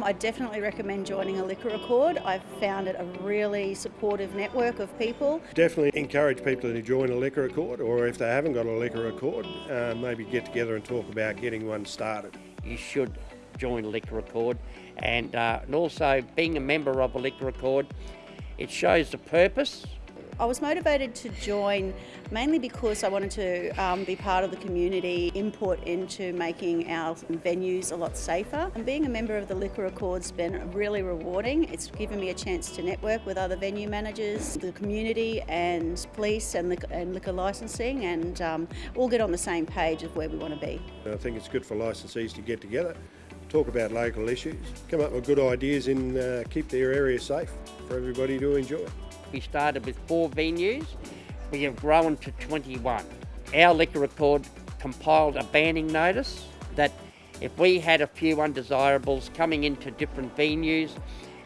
I definitely recommend joining a liquor accord. I've found it a really supportive network of people. Definitely encourage people to join a liquor accord or if they haven't got a liquor accord, uh, maybe get together and talk about getting one started. You should join a liquor accord and, uh, and also being a member of a liquor accord, it shows the purpose I was motivated to join mainly because I wanted to um, be part of the community input into making our venues a lot safer. And being a member of the Liquor Accord's been really rewarding. It's given me a chance to network with other venue managers, the community and police and, liquor, and liquor licensing and um, all get on the same page of where we want to be. I think it's good for licensees to get together talk about local issues, come up with good ideas and uh, keep their area safe for everybody to enjoy. We started with four venues. We have grown to 21. Our liquor accord compiled a banning notice that if we had a few undesirables coming into different venues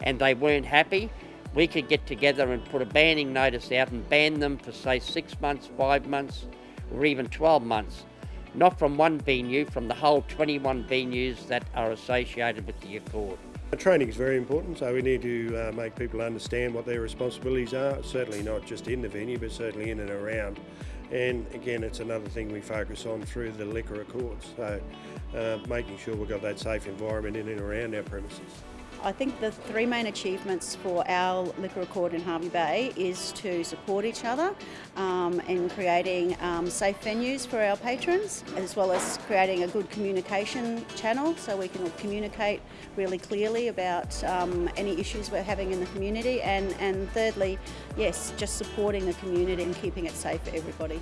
and they weren't happy, we could get together and put a banning notice out and ban them for say six months, five months, or even 12 months. Not from one venue, from the whole 21 venues that are associated with the Accord. Training is very important, so we need to uh, make people understand what their responsibilities are, certainly not just in the venue, but certainly in and around. And again, it's another thing we focus on through the liquor accords, so uh, making sure we've got that safe environment in and around our premises. I think the three main achievements for our liquor accord in Hervey Bay is to support each other um, in creating um, safe venues for our patrons, as well as creating a good communication channel so we can communicate really clearly about um, any issues we're having in the community. And, and thirdly, yes, just supporting the community and keeping it safe for everybody.